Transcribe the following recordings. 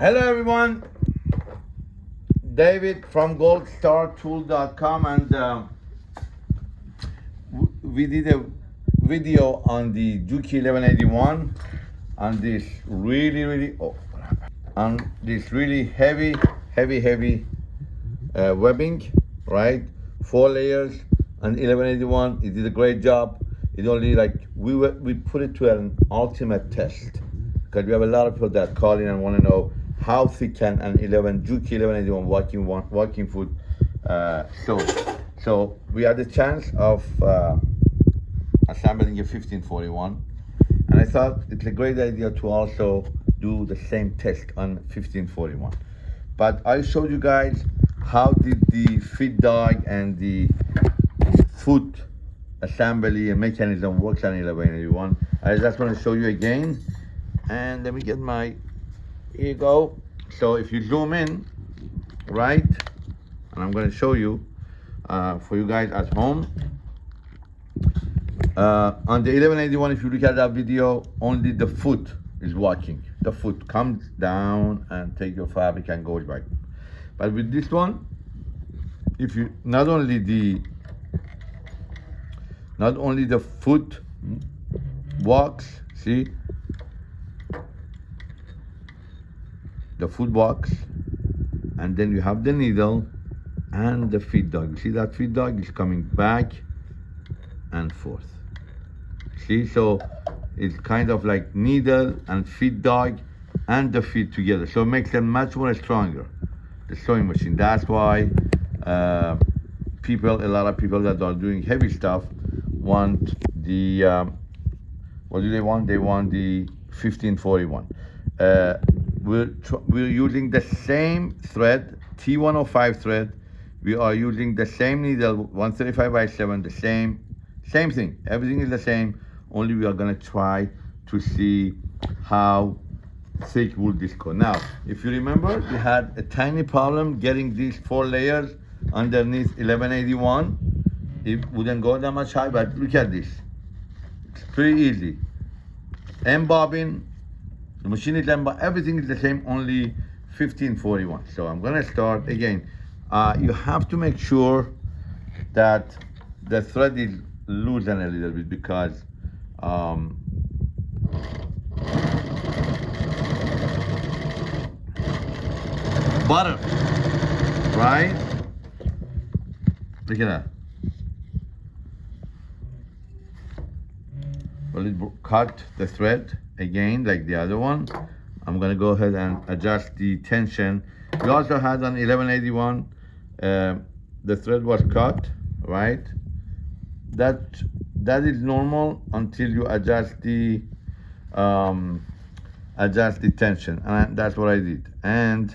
Hello everyone, David from goldstartool.com and w- we did a video on the Juki 1181 on this really really oh, on this really heavy heavy heavy uh, webbing right? Four layers on 1181 it did a great job. It only like we were, we put it to an ultimate test because we have a lot of people that call in and want to know how thick can an 11 Juki 1181 walking one- walking foot uh, sew. So we had the chance of uh, assembling a 1541, and I thought it's a great idea to also do the same test on 1541. But I showed you guys how did the feed dog and the foot assembly mechanism works on 1181. I just want to show you again. And let me get my, here you go. So if you zoom in, right, and I'm going to show you uh, for you guys at home. Uh, on the 1181, if you look at that video, only the foot is walking. The foot comes down and take your fabric and goes back. But with this one, if you not only the not only the foot walks, see the foot walks, and then you have the needle and the feed dog. You See that feed dog is coming back and forth. See, so it's kind of like needle and feed dog and the feed together. So it makes them much more stronger, the sewing machine. That's why uh, people, a lot of people that are doing heavy stuff want the, um, what do they want? They want the 1541. Uh, we're, we're using the same thread, T105 thread. We are using the same needle, 135 by 7, the same, same thing. Everything is the same. Only we are gonna try to see how thick will this go. Now, if you remember, we had a tiny problem getting these four layers underneath 1181. It wouldn't go that much high, but look at this. It's pretty easy. M bobbin, the machine is M everything is the same, only 1541. So I'm gonna start again. Uh, you have to make sure that the thread is loosen a little bit because um, butter, right? Look at that. Well, it cut the thread again like the other one. I'm gonna go ahead and adjust the tension. We also had on 1181, uh, the thread was cut, right? That that is normal until you adjust the um, adjust the tension, and that's what I did. And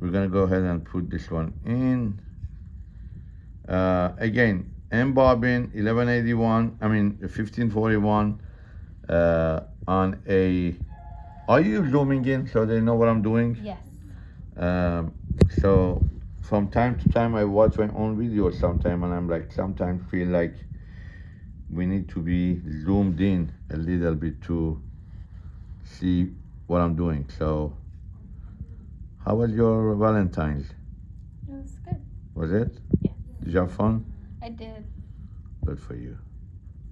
we're gonna go ahead and put this one in. Uh, again, M bobbin 1181. I mean 1541 uh, on a. Are you zooming in so they know what I'm doing? Yes. Um, so from time to time I watch my own videos sometime and I'm like sometimes feel like we need to be zoomed in a little bit to see what I'm doing. So how was your Valentine's? It was good. Was it? Yeah. Did you have fun? I did. Good for you.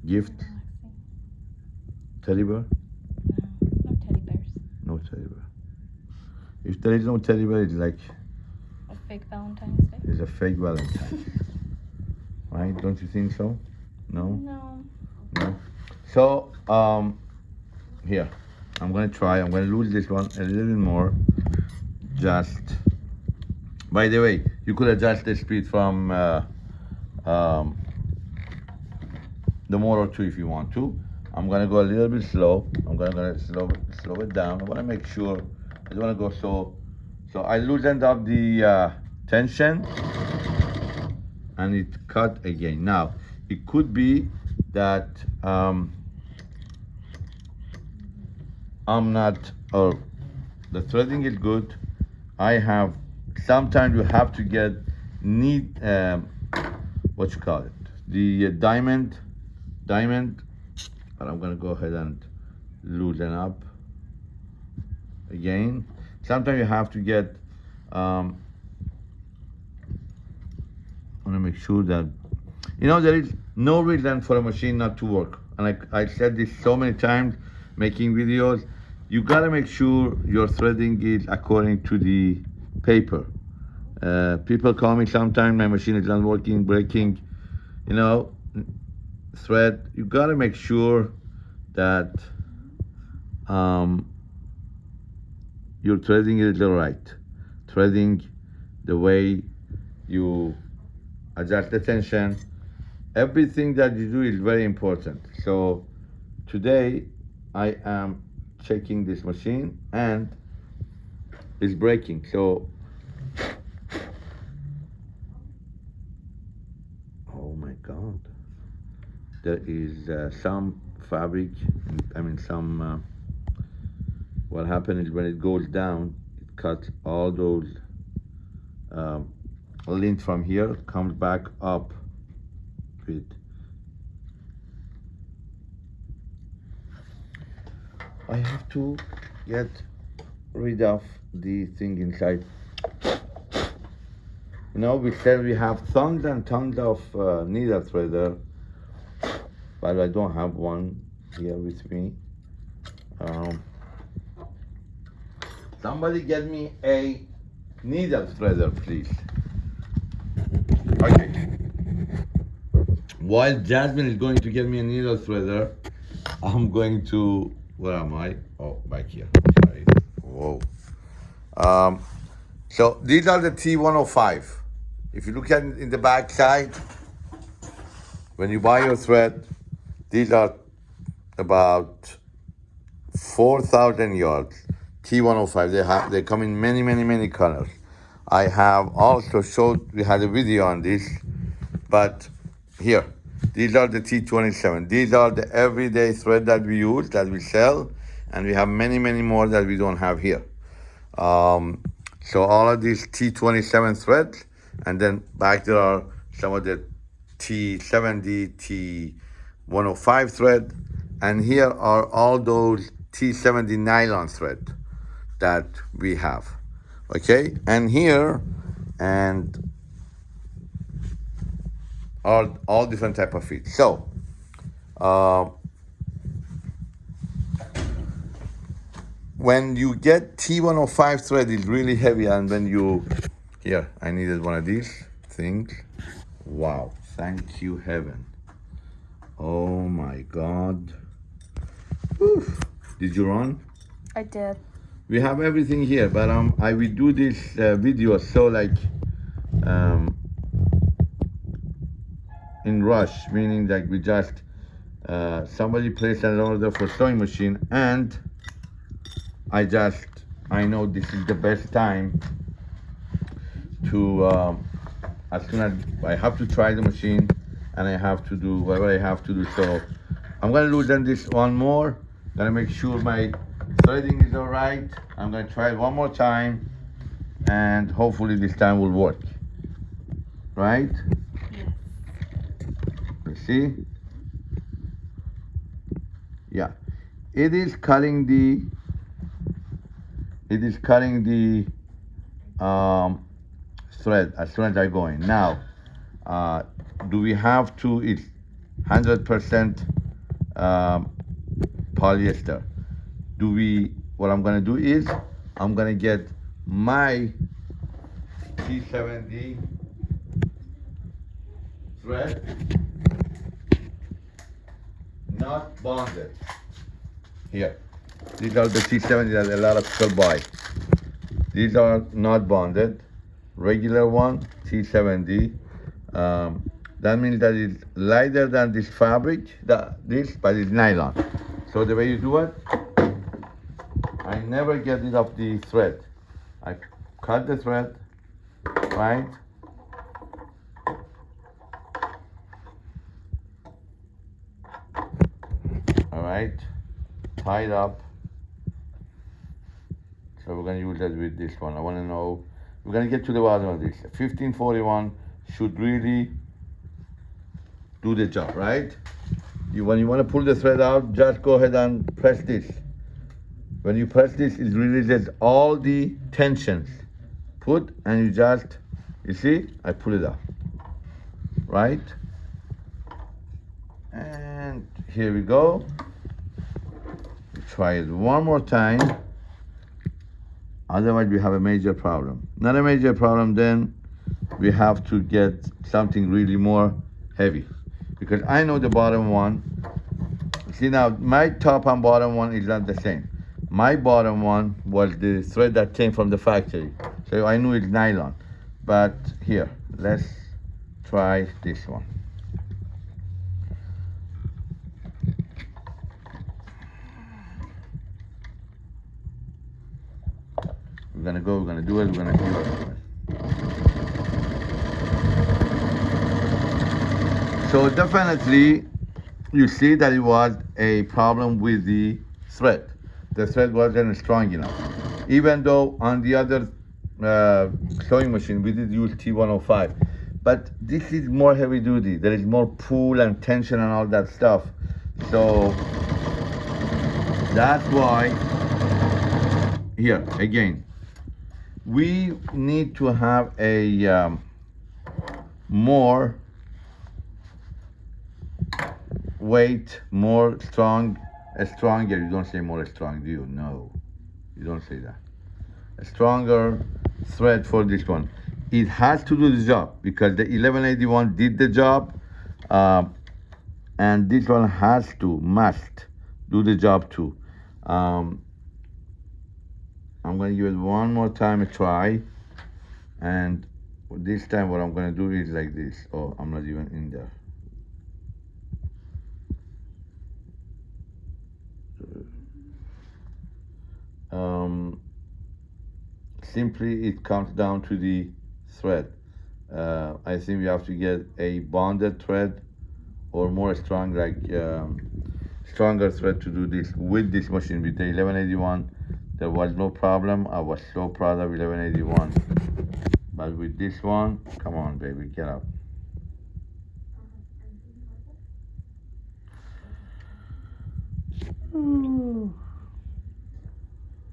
Gift? Relaxing. If there is no teddy bear, it's like A fake Valentine's Day. it's a fake Valentine. right? Don't you think so? No? No. No. So, um, here, I'm gonna try. I'm gonna lose this one a little bit more. Just. By the way, you could adjust the speed from uh, um, the motor too if you want to. I'm gonna go a little bit slow. I'm gonna, gonna slow slow it down. I wanna make sure. I don't wanna go so. So I loosened up the uh, tension, and it cut again. Now it could be that um, I'm not, or the threading is good. I have, sometimes you have to get need, um, what you call it, the uh, diamond, diamond, but I'm gonna go ahead and loosen up again. sometimes you have to get um, I want to make sure that you know there is no reason for a machine not to work. And I, I said this so many times making videos you gotta make sure your threading is according to the paper. Uh, people call me sometimes my machine is not working breaking you know thread. You gotta make sure that um, your threading is the right. Treading the way you adjust the tension everything that you do is very important. So today I am checking this machine and it's breaking. So oh my god. There is uh, some fabric I mean some uh, what happens is when it goes down it cuts all those um, lint from here comes back up with I have to get rid of the thing inside. You know we said we have tons and tons of uh, needle threader but I don't have one here with me. Um, somebody get me a needle threader please. Okay. While Jasmine is going to get me a needle threader I'm going to where am I? Oh back here. Sorry. Whoa. Um, so these are the T105 if you look at in the back side when you buy your thread these are about 4,000 yards. T105, they have, they come in many, many, many colors. I have also showed, we had a video on this, but here, these are the T27. These are the everyday thread that we use, that we sell, and we have many, many more that we don't have here. Um, so all of these T27 threads, and then back there are some of the T70, T 105 thread and here are all those T70 nylon thread that we have okay and here and are all different type of feet so uh, when you get T105 thread is really heavy and when you here I needed one of these things wow thank you heaven Oh my God. Oof. Did you run? I did. We have everything here, but um, I will do this uh, video so like um, in rush, meaning like we just uh, somebody placed an order for sewing machine and I just I know this is the best time to um, as soon as I have to try the machine and I have to do whatever I have to do. So I'm gonna loosen this one more. Gonna make sure my threading is all right. I'm gonna try it one more time and hopefully this time will work. Right? Yes. You see? Yeah. It is cutting the it is cutting the um, thread as soon as I go in. Now, uh, do we have to, it's 100% um, polyester. Do we, what I'm gonna do is, I'm gonna get my T70 thread, not bonded. Here, these are the T70 that a lot of people buy. These are not bonded, regular one, T70. Um, that means that it's lighter than this fabric, that, this, but it's nylon. So the way you do it, never get rid of the thread. I cut the thread, right? All right, tie it up. So we're gonna use that with this one. I wanna know, we're gonna get to the bottom of this. 1541 should really do the job, right? You, when you want to pull the thread out, just go ahead and press this. When you press this, it releases all the tensions. Put and you just, you see, I pull it up, right? And here we go. Try it one more time. Otherwise, we have a major problem. Not a major problem, then we have to get something really more heavy. Because I know the bottom one. See now, my top and bottom one is not the same. My bottom one was the thread that came from the factory. So I knew it's nylon. But here, let's try this one. We're gonna go, we're gonna do it, we're gonna do it. So definitely, you see that it was a problem with the thread. The thread wasn't strong enough. Even though on the other uh, sewing machine, we did use T105. But this is more heavy duty. There is more pull and tension and all that stuff. So that's why, here, again, we need to have a um, more weight, more strong, stronger. You don't say more strong, do you? No, you don't say that. A stronger thread for this one. It has to do the job because the 1181 did the job, uh, and this one has to, must do the job too. Um, I'm gonna give it one more time a try, and this time what I'm gonna do is like this. Oh, I'm not even in there. Um, simply it comes down to the thread. Uh, I think we have to get a bonded thread or more strong, like um, stronger thread to do this with this machine. With the 1181, there was no problem. I was so proud of 1181. But with this one, come on, baby, get up.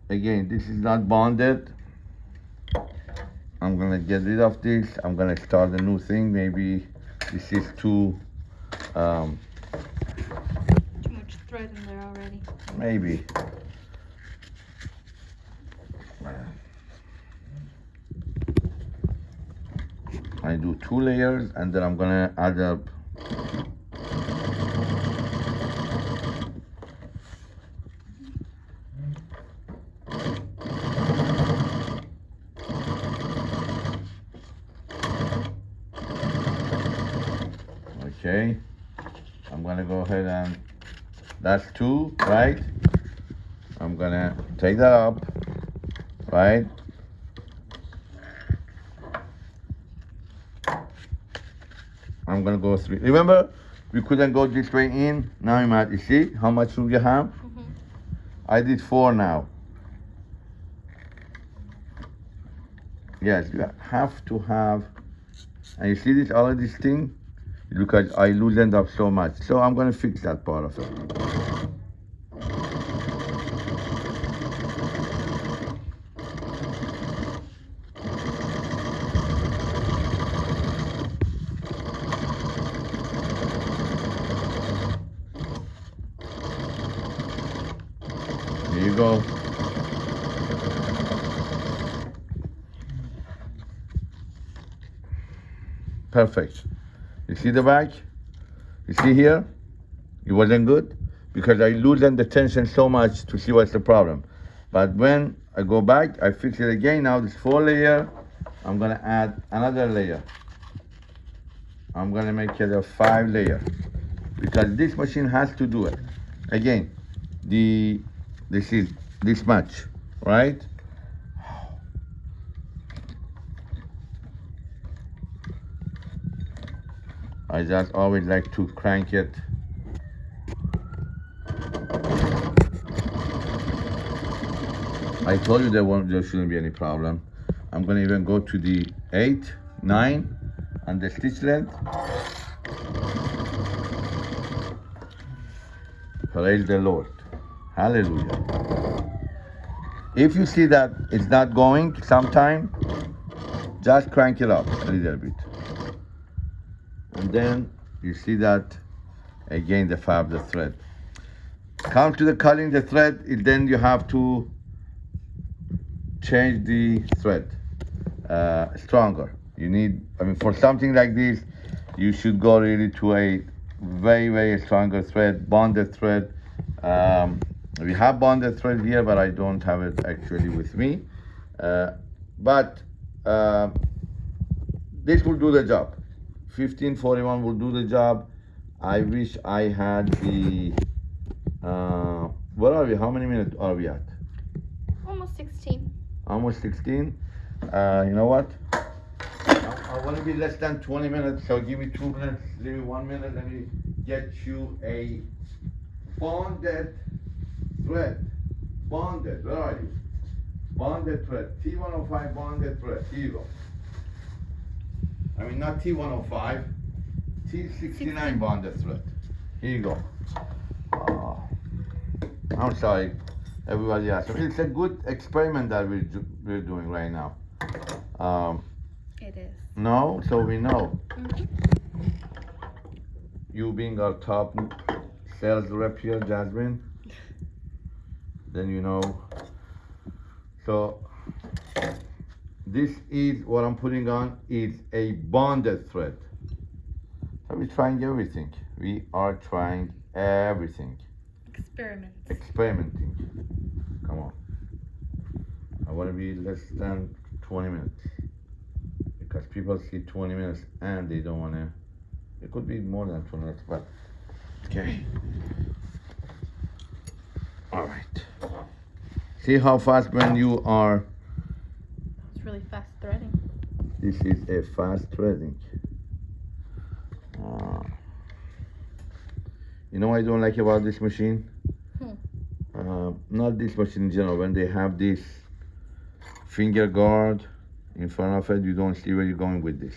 Again this is not bonded. I'm gonna get rid of this. I'm gonna start a new thing. Maybe this is too um, Too much thread in there already. maybe. I do two layers and then I'm gonna add up okay I'm gonna go ahead and that's two right? I'm gonna take that up right? I'm gonna go through remember we couldn't go this way in? Now you might you see how much room you have? Mhm. I did four now. Yes you have to have and you see this all of this thing because I loosened up so much so I'm gonna fix that part of it you go. Perfect. You see the back? You see here? It wasn't good because I loosened the tension so much to see what's the problem. But when I go back, I fix it again. Now this four layer, I'm gonna add another layer. I'm gonna make it a five layer because this machine has to do it. Again, the this is this much, right? I just always like to crank it. I told you there won't there shouldn't be any problem. I'm gonna even go to the eight, nine, and the stitch length. Praise the Lord. Hallelujah. If you see that it's not going sometime, just crank it up a little bit. And then you see that again the fab the thread. Come to the cutting the thread, then you have to change the thread uh, stronger. You need, I mean, for something like this, you should go really to a very, very stronger thread, bonded thread. Um, we have bonded thread here, but I don't have it actually with me. Uh, but uh, this will do the job. 1541 will do the job. I wish I had the. Uh, where are we? How many minutes are we at? Almost 16. almost 16. Uh, you know what? I, I want to be less than 20 minutes, so give me two minutes, give me one minute, let me get you a bonded thread. Bonded, where are you? Bonded thread, T105 bonded thread, here you go. I mean, not T105, T69 bonded thread. Here you go. Oh, I'm sorry, everybody else. It's a good experiment that we're, do- we're doing right now. Um, It is. no, so we know. Mhm. You being our top sales rep here, Jasmine, then you know. So this is what I'm putting on is a bonded thread. So we're trying everything. We are trying everything. Experiment. experimenting. Come on. I want to be less than 20 minutes. Because people see 20 minutes and they don't want to. It could be more than 20 minutes, but. Okay. All right. See how fast when you are. Really fast threading. This is a fast threading. Uh, you know what I don't like about this machine? Hmm. Uh, not this machine in general. When they have this finger guard in front of it, you don't see where you're going with this.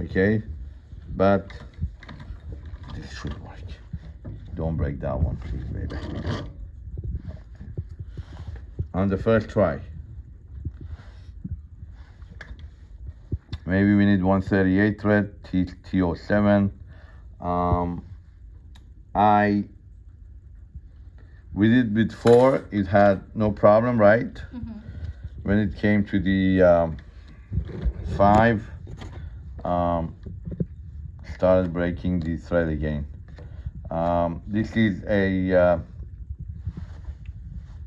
Okay? But this should work. Don't break that one, please, baby. On the first try. Maybe we need 138 thread, T, T07. Um, I, we did before, it had no problem, right? Mhm. When it came to the um, five, um, started breaking the thread again. Um, this is a uh,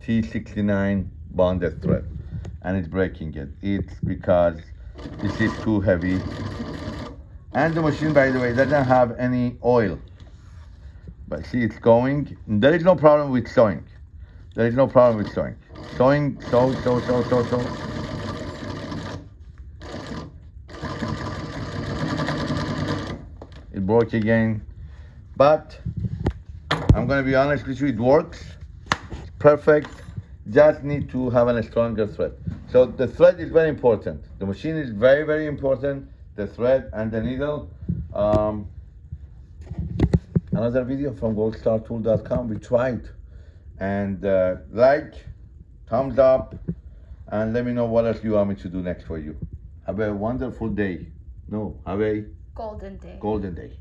T69 bonded thread and it's breaking it. It's because this is too heavy. And the machine, by the way, doesn't have any oil. But see, it's going. There is no problem with sewing. There is no problem with sewing. Sewing, sew, sew, sew, sew, sew. It broke again. But I'm gonna be honest with you, it works. It's perfect. Just need to have a stronger thread. So the thread is very important. The machine is very, very important. The thread and the needle. Um, another video from goldstartool.com. We tried. And uh, like, thumbs up, and let me know what else you want me to do next for you. Have a wonderful day. No, have a Golden day. golden day.